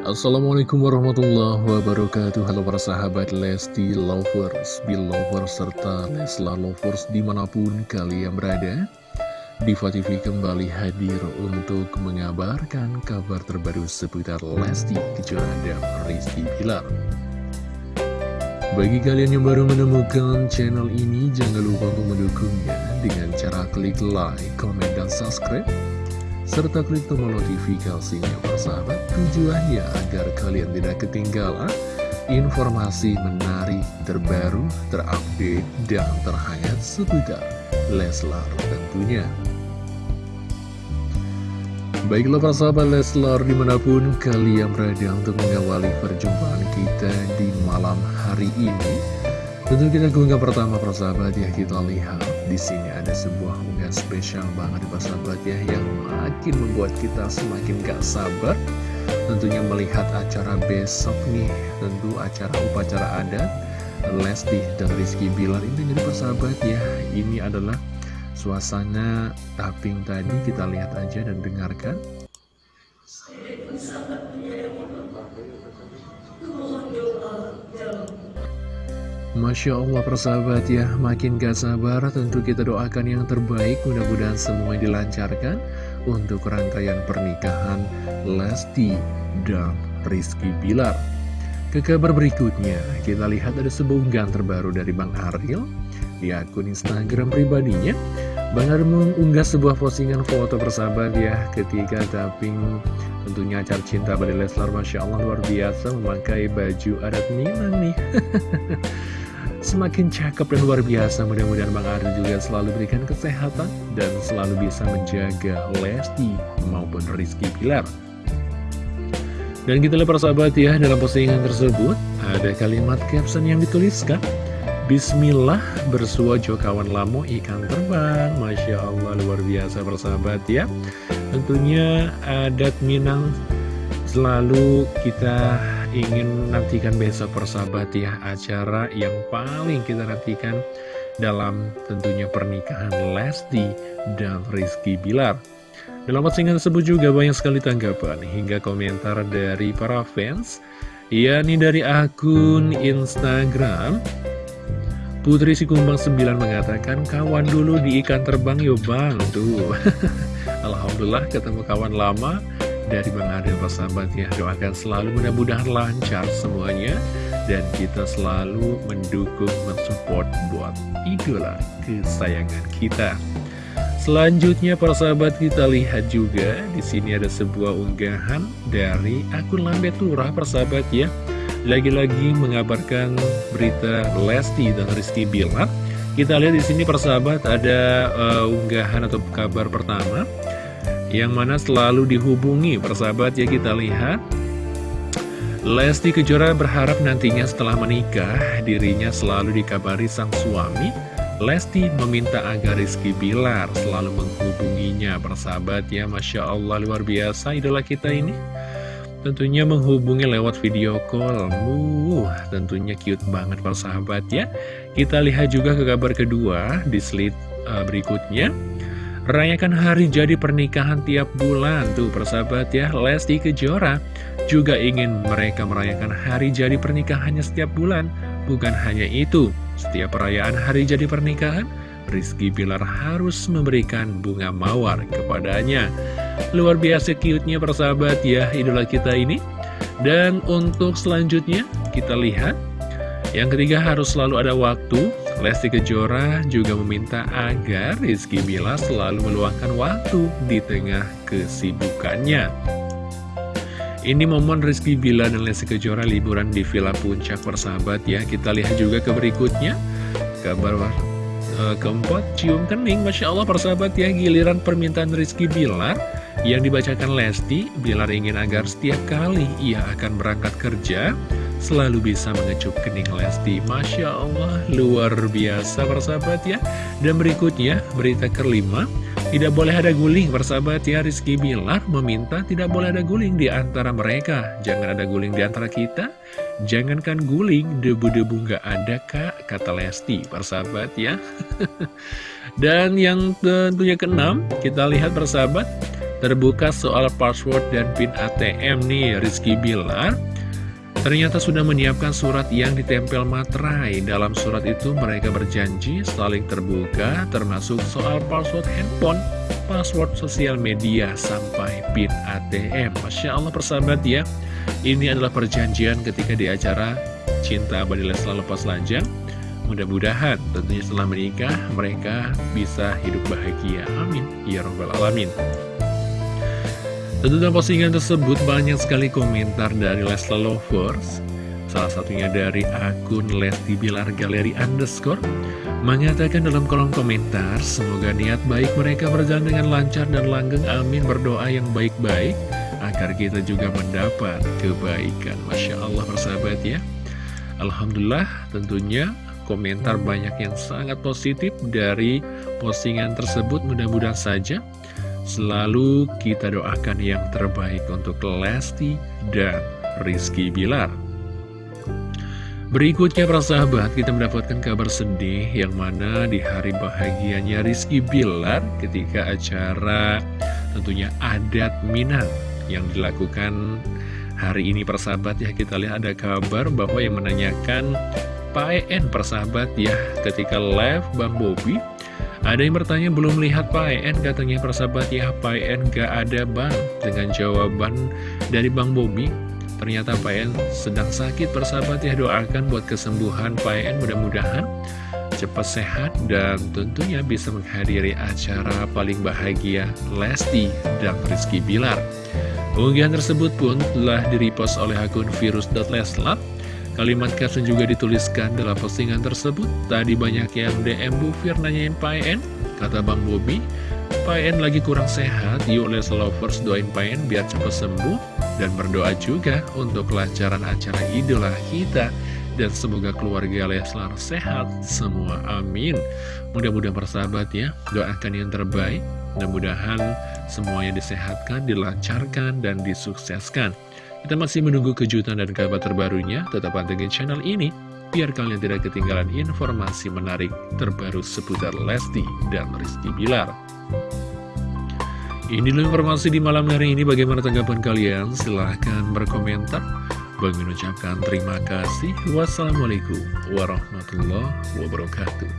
Assalamualaikum warahmatullahi wabarakatuh. Halo para sahabat Lesti Lovers, Belovers, serta Lesla Lovers di mana pun kalian berada. Diva TV kembali hadir untuk mengabarkan kabar terbaru seputar Lesti Kejora dan Rizky Pilar Bagi kalian yang baru menemukan channel ini jangan lupa untuk mendukungnya dengan cara klik like, comment, dan subscribe serta klik tombol notifikasinya persahabat tujuannya agar kalian tidak ketinggalan informasi menarik terbaru, terupdate, dan terhangat seputar Leslar tentunya. Baiklah para sahabat Leslar di mana pun kalian berada untuk mengawali perjumpaan kita di malam hari ini Tentu kita keunggah pertama persahabat ya kita lihat di sini ada sebuah unggahan spesial banget persahabat ya yang makin membuat kita semakin gak sabar. Tentunya melihat acara besok nih tentu acara upacara adat Lesti dan Rizky Bilar ini jadi persahabat ya ini adalah suasana tapping tadi kita lihat aja dan dengarkan Masya Allah persahabat ya. Makin gak sabar tentu kita doakan yang terbaik. Mudah-mudahan semua dilancarkan Untuk rangkaian pernikahan Lesti dan Rizky Bilar. Ke kabar berikutnya Kita lihat ada sebuah unggahan terbaru dari Bang Ariel Di akun Instagram pribadinya. Bang Ariel mengunggah sebuah postingan foto persahabat ya Ketika tapping tentunya acara cinta pada Leslar. Masya Allah luar biasa Memakai baju adat Minang nih Semakin cakep dan luar biasa Mudah-mudahan Bang Ari juga selalu berikan kesehatan Dan selalu bisa menjaga Lesti maupun Rizky Pilar Dan kita lihat persahabat ya Dalam postingan tersebut Ada kalimat caption yang dituliskan Bismillah bersua jo kawan lamo ikan terbang. Masya Allah luar biasa persahabat ya. Tentunya adat Minang selalu kita ingin nantikan besok persahabat ya Acara yang paling kita nantikan dalam tentunya pernikahan Lesti dan Rizky Bilar. Dalam postingan tersebut juga banyak sekali tanggapan hingga komentar dari para fans yakni dari akun Instagram. Putri Sikumbang 9 mengatakan kawan dulu di ikan terbang yuk bang Tuh Alhamdulillah ketemu kawan lama dari Bang Adil persahabat ya Doakan selalu mudah-mudahan lancar semuanya. Dan kita selalu mendukung, mensupport buat idola kesayangan kita. Selanjutnya para sahabat kita lihat juga di sini ada sebuah unggahan dari akun Lambe Turah persahabat ya. Lagi-lagi mengabarkan berita Lesti dan Rizky Bilar. Kita lihat di sini persahabat ada uh, unggahan atau kabar pertama yang mana selalu dihubungi persahabat ya kita lihat. Lesti Kejora berharap nantinya setelah menikah dirinya selalu dikabari sang suami. Lesti meminta agar Rizky Bilar selalu menghubunginya persahabat ya Masya Allah luar biasa idola kita ini. Tentunya menghubungi lewat video call. Uh, Tentunya cute banget persahabat ya. Kita lihat juga ke kabar kedua di slide uh, berikutnya Rayakan hari jadi pernikahan tiap bulan Tuh persahabat ya. Lesti Kejora juga ingin mereka merayakan hari jadi pernikahannya setiap bulan. Bukan hanya itu Setiap perayaan hari jadi pernikahan Rizky Bilar harus memberikan bunga mawar kepadanya. Luar biasa cute-nya persahabat ya idola kita ini. Dan untuk selanjutnya kita lihat Yang ketiga harus selalu ada waktu Lesti Kejora juga meminta agar Rizky Bila selalu meluangkan waktu di tengah kesibukannya. Ini momen Rizky Bila dan Lesti Kejora liburan di Villa Puncak persahabat ya. Kita lihat juga ke berikutnya. Kabar uh, keempat, cium kening. Masya Allah persahabat ya, giliran permintaan Rizky Bilar yang dibacakan Lesti. Bilar ingin agar setiap kali ia akan berangkat kerja selalu bisa mengecup kening Lesti. Masya Allah, luar biasa persahabat ya. Dan berikutnya, berita kelima, tidak boleh ada guling persahabat ya. Rizky Bilar meminta tidak boleh ada guling di antara mereka. Jangan ada guling di antara kita. Jangankan guling, debu-debu nggak ada kak, kata Lesti, persahabat ya. Dan yang tentunya keenam, kita lihat persahabat, terbuka soal password dan PIN ATM nih Rizky Bilar Ternyata sudah menyiapkan surat yang ditempel materai. Dalam surat itu mereka berjanji saling terbuka termasuk soal password handphone, password sosial media, sampai PIN ATM. Masya Allah persahabat ya, ini adalah perjanjian ketika di acara Cinta Abadi Leslar Lepas Lajang. Mudah-mudahan tentunya setelah menikah mereka bisa hidup bahagia. Amin. Ya Rabbal Alamin. Tentu dalam postingan tersebut banyak sekali komentar dari Lesla Lovers. Salah satunya dari akun Lesti Bilar Galeri Underscore Mengatakan dalam kolom komentar Semoga niat baik mereka berjalan dengan lancar dan langgeng. Amin. Berdoa yang baik-baik Agar kita juga mendapat kebaikan. Masya Allah persahabat ya. Alhamdulillah tentunya komentar banyak yang sangat positif dari postingan tersebut. Mudah-mudahan saja Selalu kita doakan yang terbaik untuk Lesti dan Rizky Bilar. Berikutnya para sahabat kita mendapatkan kabar sedih yang mana di hari bahagianya Rizky Bilar ketika acara tentunya adat Minang yang dilakukan hari ini persahabat ya kita lihat ada kabar bahwa yang menanyakan Pak EN persahabat ya ketika live Bang Bobi ada yang bertanya belum lihat Pak En katanya persahabat ya? Pak En gak ada bang. Dengan jawaban dari Bang Bobi ternyata Pak En sedang sakit persahabat ya. Doakan buat kesembuhan Pak En mudah-mudahan cepat sehat dan tentunya bisa menghadiri acara paling bahagia Lesti dan Rizky Bilar. Unggahan tersebut pun telah direpost oleh akun virus.leslar Kalimat caption juga dituliskan dalam postingan tersebut. Tadi banyak yang DM Bu Fir nanyain Pak En, kata Bang Bobi. Pak En lagi kurang sehat, yuk Les Lovers doain Pak En biar cepat sembuh. Dan berdoa juga untuk kelancaran acara idola kita. Dan semoga keluarga Leslar sehat semua, amin. Mudah-mudahan persahabat ya, doakan yang terbaik. Mudah-mudahan semuanya disehatkan, dilancarkan, dan disukseskan. Kita masih menunggu kejutan dan kabar terbarunya, tetap pantengin channel ini, biar kalian tidak ketinggalan informasi menarik terbaru seputar Lesti dan Rizky Bilar. Ini dulu informasi di malam hari ini, bagaimana tanggapan kalian? Silahkan berkomentar. Bagi mengucapkan terima kasih. Wassalamualaikum warahmatullahi wabarakatuh.